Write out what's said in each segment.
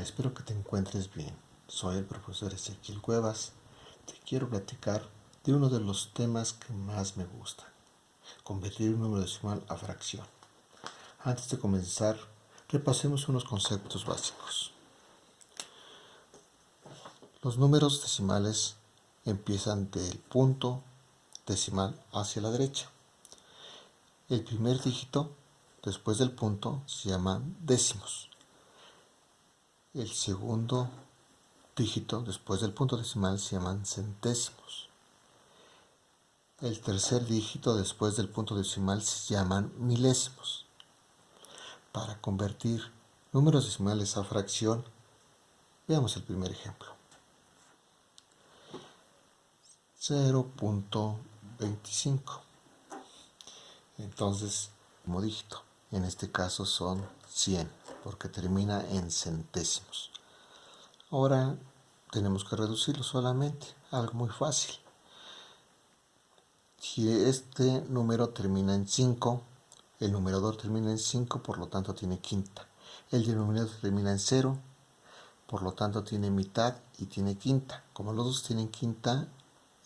Espero que te encuentres bien. Soy el profesor Ezequiel Cuevas. Te quiero platicar de uno de los temas que más me gustan. Convertir un número decimal a fracción. Antes de comenzar, repasemos unos conceptos básicos. Los números decimales empiezan del punto decimal hacia la derecha. El primer dígito después del punto se llaman décimos. El segundo dígito después del punto decimal se llaman centésimos. El tercer dígito después del punto decimal se llaman milésimos. Para convertir números decimales a fracción, veamos el primer ejemplo. 0.25. Entonces, como dígito. En este caso son 100, porque termina en centésimos. Ahora tenemos que reducirlo solamente, algo muy fácil. Si este número termina en 5, el numerador termina en 5, por lo tanto tiene quinta. El denominador termina en 0, por lo tanto tiene mitad y tiene quinta. Como los dos tienen quinta,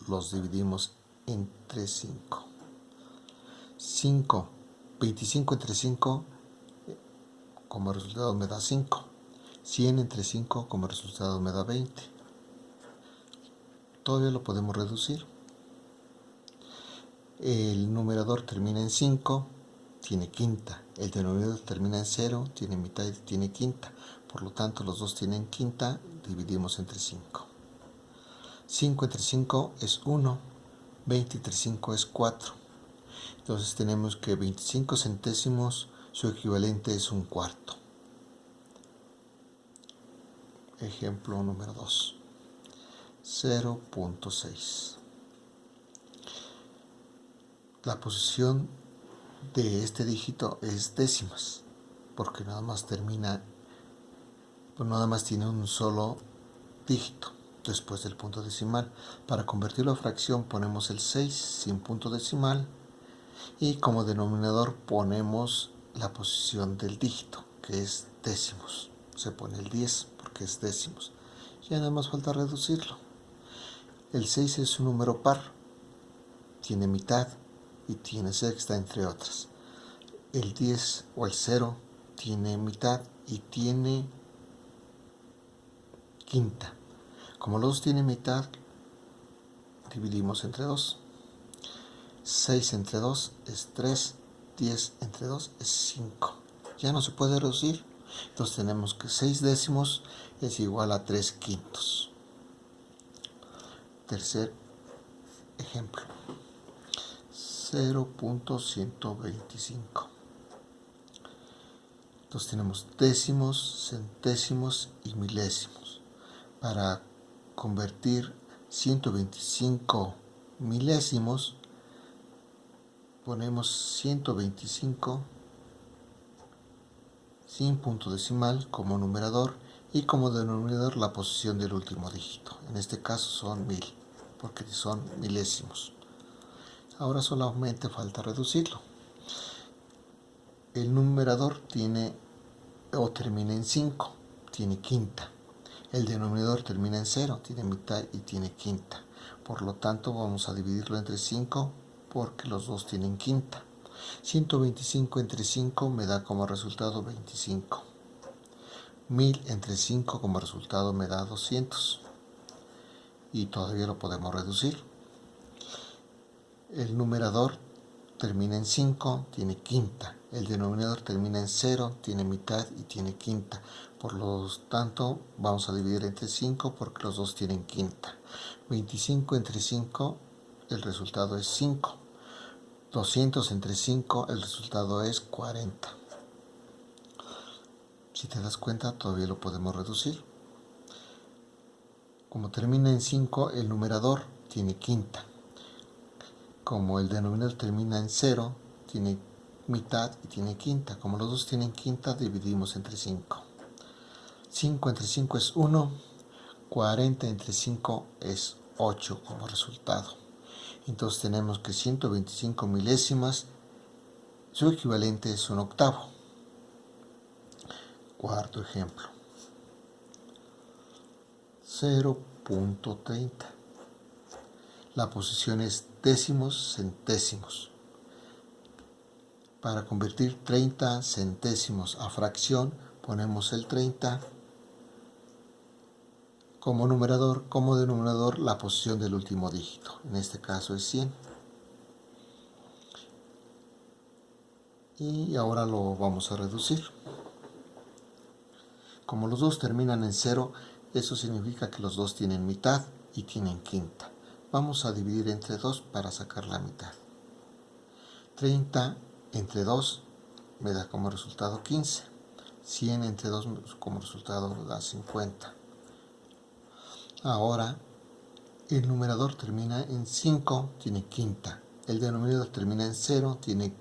los dividimos entre 5. 5 25 entre 5 como resultado me da 5. 100 entre 5 como resultado me da 20. Todavía lo podemos reducir. El numerador termina en 5, tiene quinta. El denominador termina en 0, tiene mitad y tiene quinta. Por lo tanto, los dos tienen quinta, dividimos entre 5. 5 entre 5 es 1, 20 entre 5 es 4. Entonces tenemos que 25 centésimos, su equivalente es un cuarto. Ejemplo número 2. 0.6. La posición de este dígito es décimas, porque nada más termina, pues nada más tiene un solo dígito después del punto decimal. Para convertirlo a fracción ponemos el 6 sin punto decimal y como denominador ponemos la posición del dígito, que es décimos. Se pone el 10 porque es décimos. Ya nada más falta reducirlo. El 6 es un número par, tiene mitad y tiene sexta, entre otras. El 10 o el 0 tiene mitad y tiene quinta. Como los dos tienen mitad, dividimos entre 2. 6 entre 2 es 3, 10 entre 2 es 5. Ya no se puede reducir. Entonces tenemos que 6 décimos es igual a 3 quintos. Tercer ejemplo. 0.125. Entonces tenemos décimos, centésimos y milésimos. Para convertir 125 milésimos ponemos 125 sin punto decimal como numerador y como denominador la posición del último dígito. En este caso son mil, porque son milésimos. Ahora solamente falta reducirlo. El numerador tiene o termina en 5, tiene quinta. El denominador termina en 0, tiene mitad y tiene quinta. Por lo tanto vamos a dividirlo entre 5 porque los dos tienen quinta. 125 entre 5 me da como resultado 25. 1000 entre 5 como resultado me da 200. Y todavía lo podemos reducir. El numerador termina en 5, tiene quinta. El denominador termina en 0, tiene mitad y tiene quinta. Por lo tanto, vamos a dividir entre 5 porque los dos tienen quinta. 25 entre 5, el resultado es 5. 200 entre 5, el resultado es 40. Si te das cuenta, todavía lo podemos reducir. Como termina en 5, el numerador tiene quinta. Como el denominador termina en 0, tiene mitad y tiene quinta. Como los dos tienen quinta, dividimos entre 5. 5 entre 5 es 1, 40 entre 5 es 8 como resultado. Entonces tenemos que 125 milésimas, su equivalente es un octavo. Cuarto ejemplo. 0.30. La posición es décimos centésimos. Para convertir 30 centésimos a fracción, ponemos el 30 como numerador, como denominador la posición del último dígito. En este caso es 100. Y ahora lo vamos a reducir. Como los dos terminan en 0, eso significa que los dos tienen mitad y tienen quinta. Vamos a dividir entre 2 para sacar la mitad. 30 entre 2 me da como resultado 15. 100 entre 2 como resultado da 50. Ahora, el numerador termina en 5, tiene quinta. El denominador termina en 0, tiene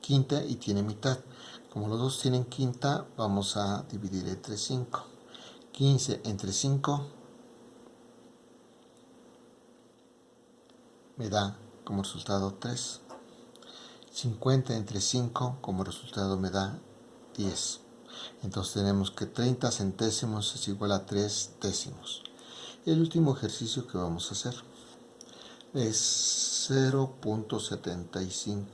quinta y tiene mitad. Como los dos tienen quinta, vamos a dividir entre 5. 15 entre 5 me da como resultado 3. 50 entre 5 como resultado me da 10. Entonces tenemos que 30 centésimos es igual a 3 décimos. El último ejercicio que vamos a hacer es 0.75.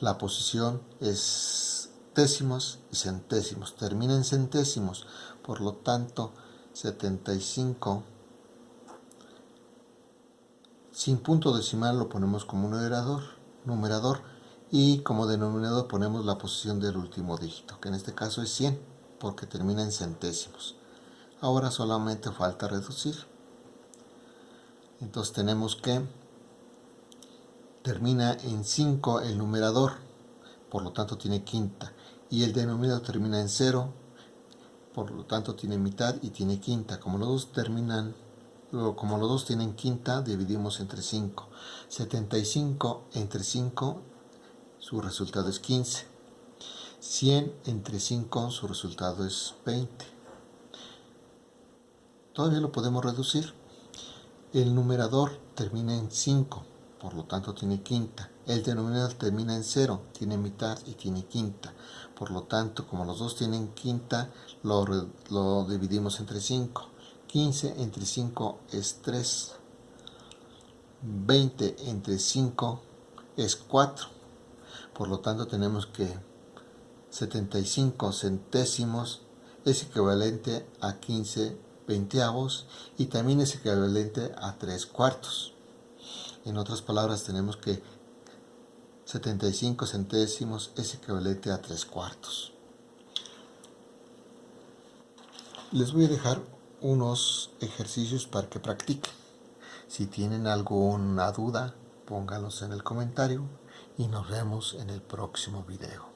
La posición es décimos y centésimos. Termina en centésimos, por lo tanto 75 sin punto decimal lo ponemos como numerador, numerador y como denominador ponemos la posición del último dígito, que en este caso es 100, porque termina en centésimos. Ahora solamente falta reducir. Entonces tenemos que termina en 5 el numerador, por lo tanto tiene quinta. Y el denominador termina en 0, por lo tanto tiene mitad y tiene quinta. Como los dos terminan, como los dos tienen quinta, dividimos entre 5. 75 entre 5, su resultado es 15. 100 entre 5, su resultado es 20 todavía lo podemos reducir. El numerador termina en 5, por lo tanto tiene quinta. El denominador termina en 0, tiene mitad y tiene quinta. Por lo tanto, como los dos tienen quinta, lo, lo dividimos entre 5. 15 entre 5 es 3. 20 entre 5 es 4. Por lo tanto, tenemos que 75 centésimos es equivalente a 15 veinteavos y también es equivalente a tres cuartos. En otras palabras tenemos que 75 centésimos es equivalente a tres cuartos. Les voy a dejar unos ejercicios para que practiquen. Si tienen alguna duda, pónganlos en el comentario y nos vemos en el próximo video.